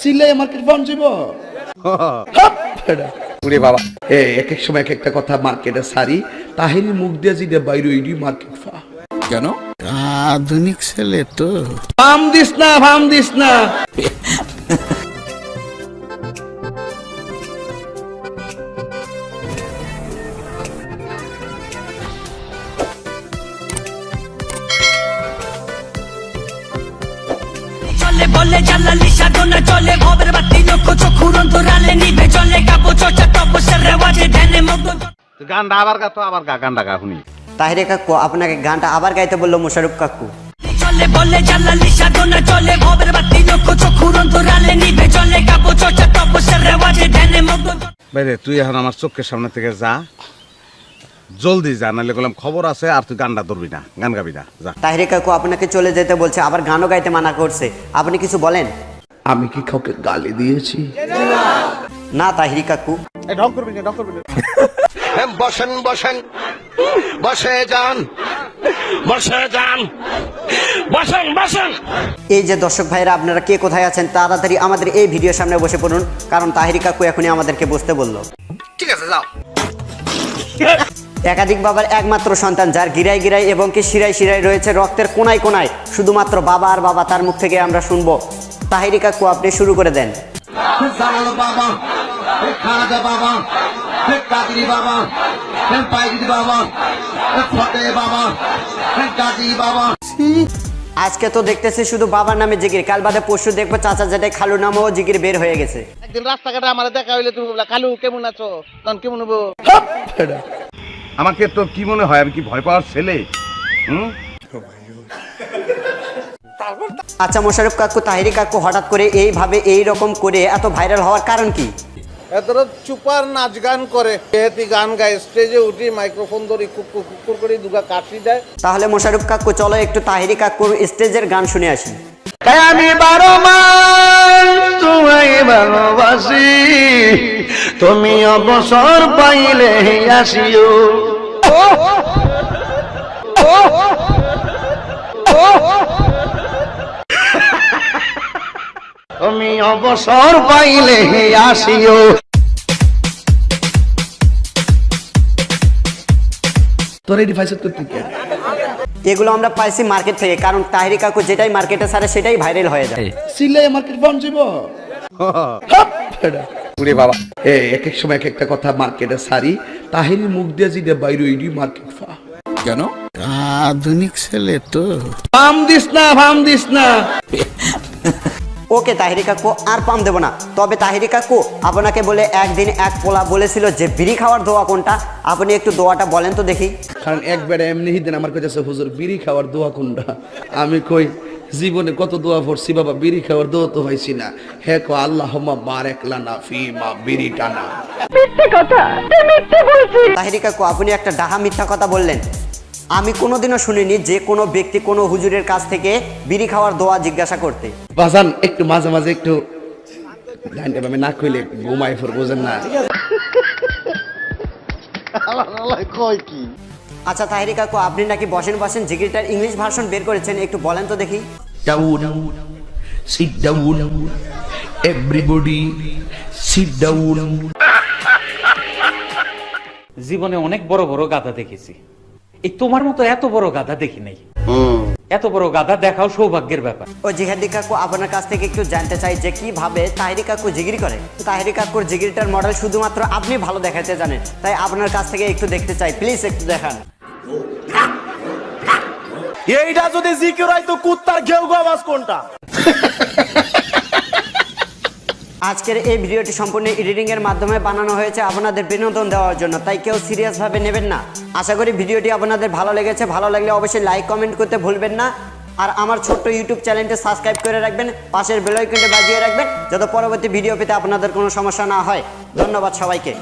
সিলাই মার্কেট পাউন যাব উরে বাবা। এ এক এক সময় এক একটা কথা মার্কেটে সারি তাহিনী মুখ দিয়ে জিদে বাইরে ইডি মার্কেট ফা। কেন? আধুনিক ছেলে তো। ফাম দিস না ফাম দিস না। চলে জালালি সাধনা চলে ভবের বাতি লক্ষ চক্ষুর অন্তরালে নিভে চলে কাব্য চর্চা তপস্যার রেওয়াজে ধ্যানে মগ্ন গানটা আবার গা তো আবার গা গানটা গা শুনি। তাহিরে কাকু আপনাকে গানটা আবার গাইতে বলল মোশারুফ কাকু। চলে বলে জালালি সাধনা চলে ভবের বাতি লক্ষ চক্ষুর অন্তরালে নিভে চলে কাব্য চর্চা তপস্যার রেওয়াজে ধ্যানে মগ্ন বাইরে তুই এখন আমার চোখের সামনে থেকে যা। জলদি যা নাহলে বললাম খবর আছে আর তুই গানটা ধরবি না গান গাবি না যা। তাহিরে কাকু আপনাকে চলে যেতে বলছে আবার গানও গাইতে মানা করছে। আপনি কিছু বলেন? আমি কি কাউকে গালি দিয়েছি? না তাহিরি কাকু বসেন বসেন। বসে যান বসে যান। বসেন বসেন। এই যে দর্শক ভাইরা আপনারা কে কোথায় আছেন তাড়াতাড়ি আমাদের এই ভিডিওর সামনে বসে পড়ুন কারণ তাহিরি কাকু এখনই আমাদেরকে বসতে বলল। ঠিক আছে যাও। একাধিক বাবার একমাত্র সন্তান যার গিরাই গিরাই এবং কি শিরাই শিরাই রয়েছে রক্তের কোনায় কোনায়। শুধুমাত্র বাবা আর বাবা তার মুখ থেকে আমরা শুনব। তাহিরি কাকু আপনি শুরু করে দেন। বাবা বাবা কাদিরি বাবা পাইরি বাবা ফতে বাবা গাজী বাবা। আজকে তো দেখতেছি শুধু বাবার নামে জিগির কাল বাদে পরশু দেখব চাচা জেঠাই খালু নামেও জিগির বের হয়ে গেছে। একদিন রাস্তাঘাটে আমার দেখা হইলে তুমি কালু কেমন আছো? তখন কেমন হব? আমাকে তো কি মনে হয় আমি কি ভয় পাওয়ার ছেলে? হুম? আচ্ছা মোশারফ কাকু তাহিরি কাকু হঠাৎ করে এইভাবে এই রকম করে এত ভাইরাল হওয়ার কারণ কি? এতর চুপার নাচ গান করে গান গায় স্টেজে উঠি মাইক্রোফোন ধরি কুকুর কুকুর করে দুগা কাশি দেয়। তাহলে মোশারফ কাকু চলো একটু তাহিরি কাকুর স্টেজের গান শুনে আসি। আমি বারো মাস তোমায় ভালোবাসি। তুমি অবসর পাইলে আসিও। তুমি অবসর পাইলে আসিও। তোর এটি ফাইসত করতে কে এগুলো আমরা পাইছি মার্কেট থেকে কারণ তাহিরি কাকু যেটাই মার্কেটে ছাড়ে সেটাই ভাইরাল হয়ে যায়। সিলাই মার্কেট পাউন যাব বাবা। এক এক সময় এক একটা কথা মার্কেটে সারি তাহিনী মুখ দিয়ে যেটা বাইরে ওইডি মার্কেট ফা। কেন? আধুনিক ছেলে তো। ফাম দিস না ফাম দিস না। ওকে তাহিরি কাকু আর পাম দেবো না। তবে তাহিরি কাকু আপনাকে বলে একদিন এক পোলা বলেছিল যে বিড়ি খাওয়ার দোয়া কোনটা? আপনি একটু দোয়াটা বলেন তো দেখি। কারণ একবারে এমনি হিদিন আমার কাছে হুজুর বিড়ি খাওয়ার দোয়া কোনটা? আমি কই জীবনে কত দোয়া পড়ছি বাবা বিড়ি খাওয়ার দোয়া তো হয়েছি না। হে কো আল্লাহ বারেক লানা ফি মা বিড়ি টানা। তাহিরি কাকু আপনি একটা ডাহা মিথ্যা কথা বললেন। আমি কোনোদিনও শুনিনি যে কোনো ব্যক্তি কোনো হুজুরের কাছ থেকে বিড়ি খাওয়ার দোয়া জিজ্ঞাসা করতে। বাজান একটু মাঝে মাঝে একটু ডাইনটা আমি না কইলে ঘুমাই ফোর বোঝেন না। আচ্ছা তাহিরি কাকু আপনি নাকি বসেন বসেন জিগিরটার ইংলিশ ভার্সন বের করেছেন একটু বলেন তো দেখি। Down. Sit down. Everybody, sit down. জীবনে অনেক বড় বড় গাধা দেখেছি। এই তোমার মতো এত বড় গাধা দেখি নাই। এত বড় গাধা দেখাও সৌভাগ্যের ব্যাপার। ও জিহাদি কাকু আপনার কাছ থেকে একটু জানতে চাই যে কীভাবে তাহিরি কাকু জিগিরি করে? তাহিরি কাকুর জিগিরিটার মডেল শুধুমাত্র আপনি ভালো দেখাতে জানেন। তাই আপনার কাছ থেকে একটু দেখতে চাই। প্লিজ একটু দেখান। এইটা যদি জিকির হয় তো কুত্তার ঘেউ আওয়াজ কোনটা? আজকের এই ভিডিওটি সম্পূর্ণ এডিটিং এর মাধ্যমে বানানো হয়েছে আপনাদের বিনোদন দেওয়ার জন্য, তাই কেউ সিরিয়াস ভাবে নেবেন না। আশা করি ভিডিওটি আপনাদের ভালো লেগেছে, ভালো লাগলে অবশ্যই লাইক, কমেন্ট করতে ভুলবেন না। আর আমার ছোট্ট ইউটিউব চ্যানেলটি সাবস্ক্রাইব করে রাখবেন, পাশের বেল আইকনটি বাজিয়ে রাখবেন, যাতে পরবর্তী ভিডিও পেতে আপনাদের কোনো সমস্যা না হয়। ধন্যবাদ সবাইকে।